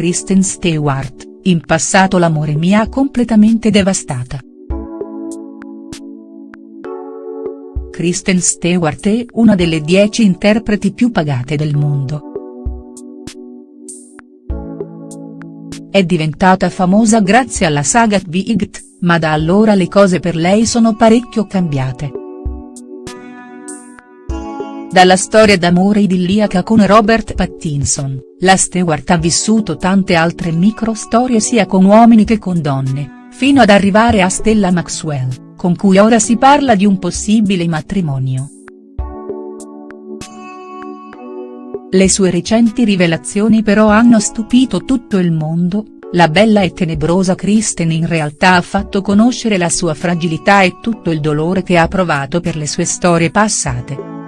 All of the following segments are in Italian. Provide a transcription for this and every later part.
Kristen Stewart, in passato l'amore mi ha completamente devastata. Kristen Stewart è una delle dieci interpreti più pagate del mondo. È diventata famosa grazie alla saga Twiggt, ma da allora le cose per lei sono parecchio cambiate. Dalla storia d'amore idilliaca con Robert Pattinson, la Stewart ha vissuto tante altre micro-storie sia con uomini che con donne, fino ad arrivare a Stella Maxwell, con cui ora si parla di un possibile matrimonio. Le sue recenti rivelazioni però hanno stupito tutto il mondo, la bella e tenebrosa Kristen in realtà ha fatto conoscere la sua fragilità e tutto il dolore che ha provato per le sue storie passate.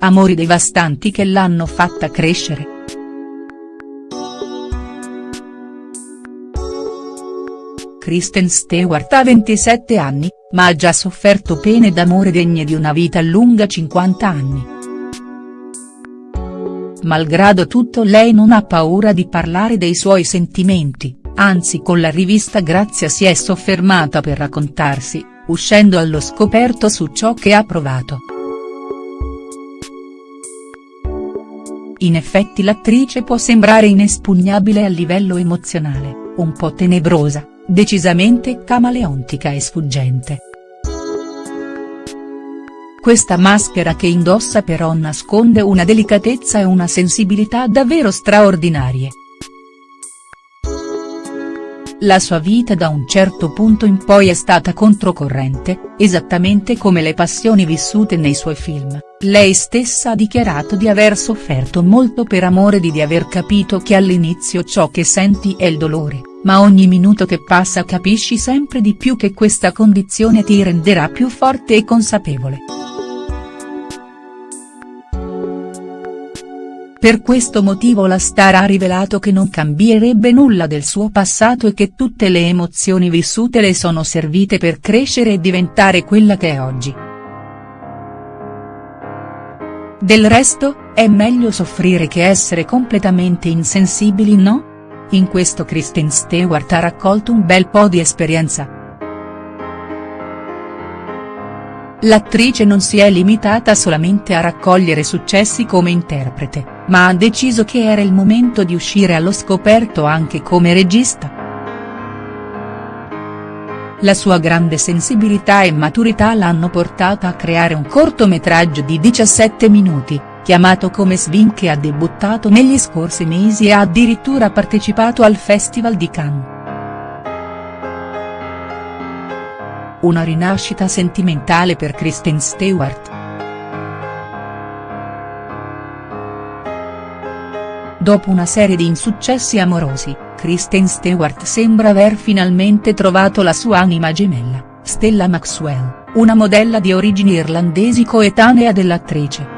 Amori devastanti che l'hanno fatta crescere. Kristen Stewart ha 27 anni, ma ha già sofferto pene d'amore degne di una vita lunga 50 anni. Malgrado tutto lei non ha paura di parlare dei suoi sentimenti, anzi con la rivista Grazia si è soffermata per raccontarsi, uscendo allo scoperto su ciò che ha provato. In effetti l'attrice può sembrare inespugnabile a livello emozionale, un po' tenebrosa, decisamente camaleontica e sfuggente. Questa maschera che indossa però nasconde una delicatezza e una sensibilità davvero straordinarie. La sua vita da un certo punto in poi è stata controcorrente, esattamente come le passioni vissute nei suoi film, lei stessa ha dichiarato di aver sofferto molto per amore di di aver capito che all'inizio ciò che senti è il dolore, ma ogni minuto che passa capisci sempre di più che questa condizione ti renderà più forte e consapevole. Per questo motivo la star ha rivelato che non cambierebbe nulla del suo passato e che tutte le emozioni vissute le sono servite per crescere e diventare quella che è oggi. Del resto, è meglio soffrire che essere completamente insensibili no? In questo Kristen Stewart ha raccolto un bel po' di esperienza. L'attrice non si è limitata solamente a raccogliere successi come interprete, ma ha deciso che era il momento di uscire allo scoperto anche come regista. La sua grande sensibilità e maturità l'hanno portata a creare un cortometraggio di 17 minuti, chiamato come Swing che ha debuttato negli scorsi mesi e ha addirittura partecipato al Festival di Cannes. Una rinascita sentimentale per Kristen Stewart. Dopo una serie di insuccessi amorosi, Kristen Stewart sembra aver finalmente trovato la sua anima gemella, Stella Maxwell, una modella di origini irlandesi coetanea dell'attrice.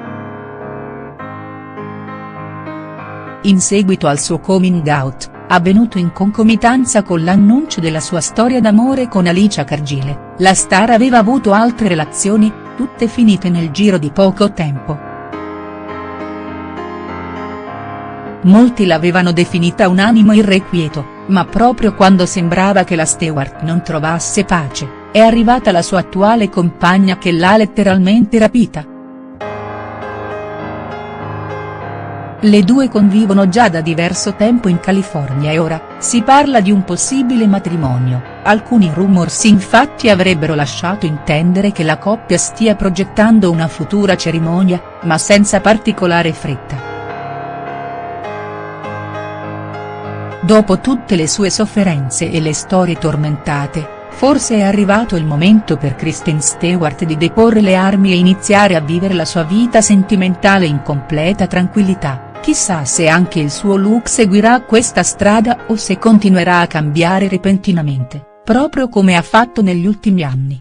In seguito al suo coming out, avvenuto in concomitanza con l'annuncio della sua storia d'amore con Alicia Cargile, la star aveva avuto altre relazioni, tutte finite nel giro di poco tempo. Molti l'avevano definita un animo irrequieto, ma proprio quando sembrava che la Stewart non trovasse pace, è arrivata la sua attuale compagna che l'ha letteralmente rapita. Le due convivono già da diverso tempo in California e ora, si parla di un possibile matrimonio, alcuni rumors infatti avrebbero lasciato intendere che la coppia stia progettando una futura cerimonia, ma senza particolare fretta. Dopo tutte le sue sofferenze e le storie tormentate, forse è arrivato il momento per Kristen Stewart di deporre le armi e iniziare a vivere la sua vita sentimentale in completa tranquillità. Chissà se anche il suo look seguirà questa strada o se continuerà a cambiare repentinamente, proprio come ha fatto negli ultimi anni.